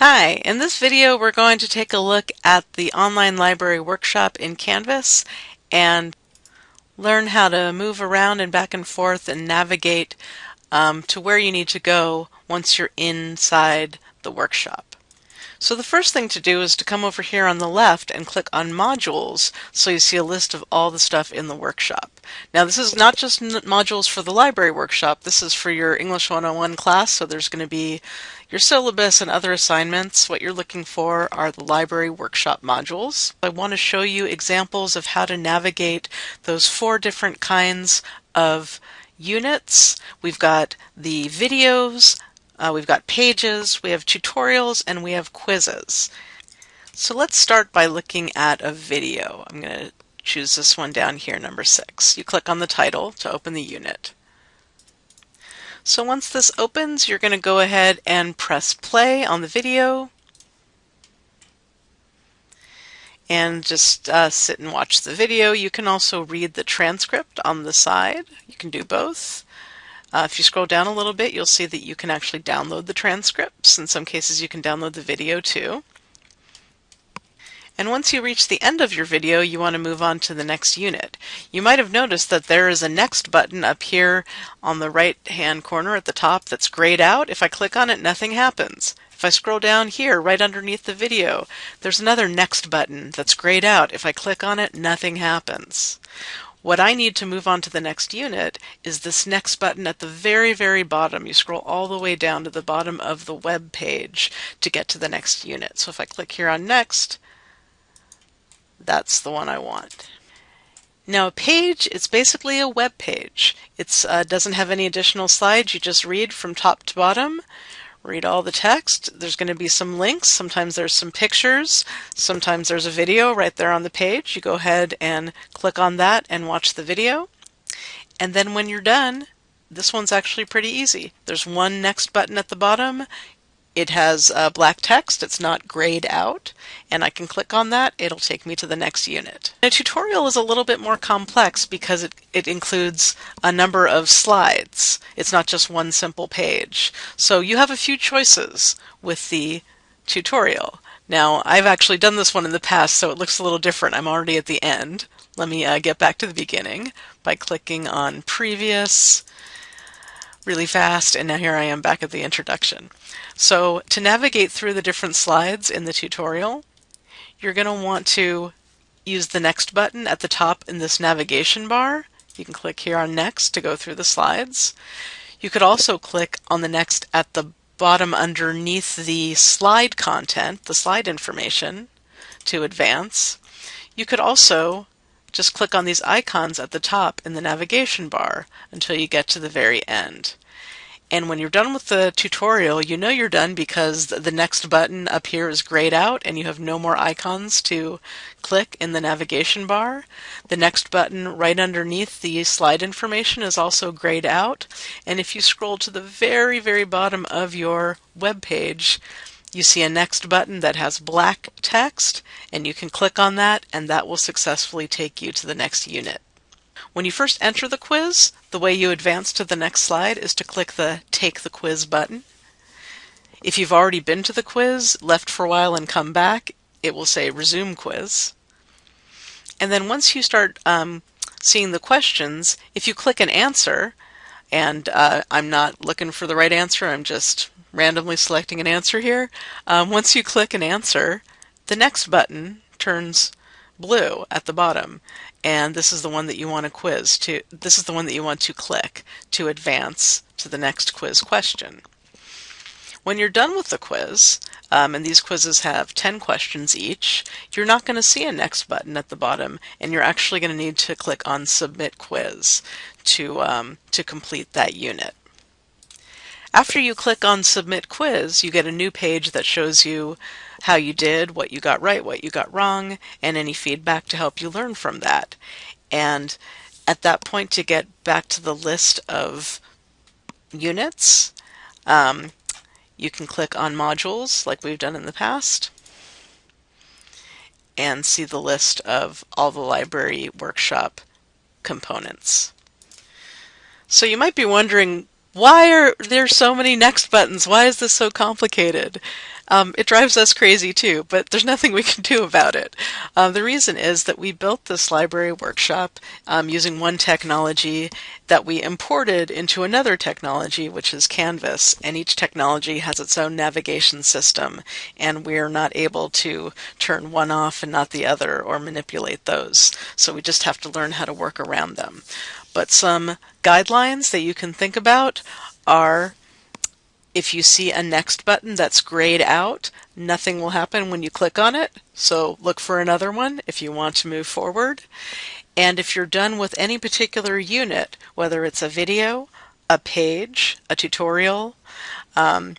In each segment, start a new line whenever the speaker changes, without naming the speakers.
Hi, in this video we're going to take a look at the online library workshop in Canvas and learn how to move around and back and forth and navigate um, to where you need to go once you're inside the workshop. So the first thing to do is to come over here on the left and click on modules so you see a list of all the stuff in the workshop. Now this is not just modules for the library workshop, this is for your English 101 class, so there's going to be your syllabus and other assignments. What you're looking for are the library workshop modules. I want to show you examples of how to navigate those four different kinds of units. We've got the videos, uh, we've got pages, we have tutorials, and we have quizzes. So let's start by looking at a video. I'm going to choose this one down here, number six. You click on the title to open the unit. So once this opens, you're going to go ahead and press play on the video and just uh, sit and watch the video. You can also read the transcript on the side. You can do both. Uh, if you scroll down a little bit, you'll see that you can actually download the transcripts. In some cases, you can download the video too. And once you reach the end of your video, you want to move on to the next unit. You might have noticed that there is a next button up here on the right hand corner at the top that's grayed out. If I click on it, nothing happens. If I scroll down here, right underneath the video, there's another next button that's grayed out. If I click on it, nothing happens. What I need to move on to the next unit is this next button at the very, very bottom. You scroll all the way down to the bottom of the web page to get to the next unit. So if I click here on next, that's the one I want. Now a page, it's basically a web page. It uh, doesn't have any additional slides. You just read from top to bottom read all the text. There's going to be some links. Sometimes there's some pictures. Sometimes there's a video right there on the page. You go ahead and click on that and watch the video. And then when you're done, this one's actually pretty easy. There's one next button at the bottom. It has uh, black text, it's not grayed out, and I can click on that, it'll take me to the next unit. A tutorial is a little bit more complex because it, it includes a number of slides. It's not just one simple page. So you have a few choices with the tutorial. Now, I've actually done this one in the past, so it looks a little different. I'm already at the end. Let me uh, get back to the beginning by clicking on Previous, really fast, and now here I am back at the introduction. So to navigate through the different slides in the tutorial, you're going to want to use the Next button at the top in this navigation bar. You can click here on Next to go through the slides. You could also click on the Next at the bottom underneath the slide content, the slide information, to advance. You could also just click on these icons at the top in the navigation bar until you get to the very end. And when you're done with the tutorial, you know you're done because the next button up here is grayed out and you have no more icons to click in the navigation bar. The next button right underneath the slide information is also grayed out. And if you scroll to the very, very bottom of your web page, you see a next button that has black text and you can click on that and that will successfully take you to the next unit. When you first enter the quiz, the way you advance to the next slide is to click the Take the Quiz button. If you've already been to the quiz, left for a while and come back, it will say Resume Quiz. And then once you start um, seeing the questions, if you click an answer, and uh, I'm not looking for the right answer, I'm just randomly selecting an answer here. Um, once you click an answer, the next button turns blue at the bottom and this is the one that you want to quiz to this is the one that you want to click to advance to the next quiz question. When you're done with the quiz, um, and these quizzes have 10 questions each, you're not going to see a next button at the bottom, and you're actually going to need to click on Submit Quiz to, um, to complete that unit. After you click on Submit Quiz, you get a new page that shows you how you did, what you got right, what you got wrong, and any feedback to help you learn from that. And at that point, to get back to the list of units, um, you can click on modules like we've done in the past and see the list of all the library workshop components. So you might be wondering why are there so many next buttons? Why is this so complicated? Um, it drives us crazy too, but there's nothing we can do about it. Uh, the reason is that we built this library workshop um, using one technology that we imported into another technology, which is Canvas, and each technology has its own navigation system, and we're not able to turn one off and not the other or manipulate those. So we just have to learn how to work around them. But some guidelines that you can think about are if you see a next button that's grayed out, nothing will happen when you click on it. So look for another one if you want to move forward. And if you're done with any particular unit, whether it's a video, a page, a tutorial, um,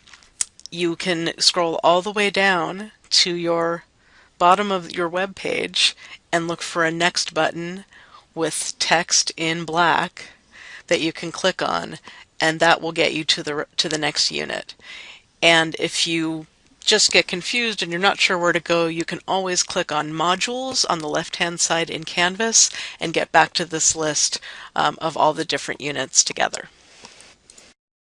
you can scroll all the way down to your bottom of your web page and look for a next button with text in black that you can click on and that will get you to the to the next unit. And if you just get confused and you're not sure where to go, you can always click on modules on the left hand side in Canvas and get back to this list um, of all the different units together.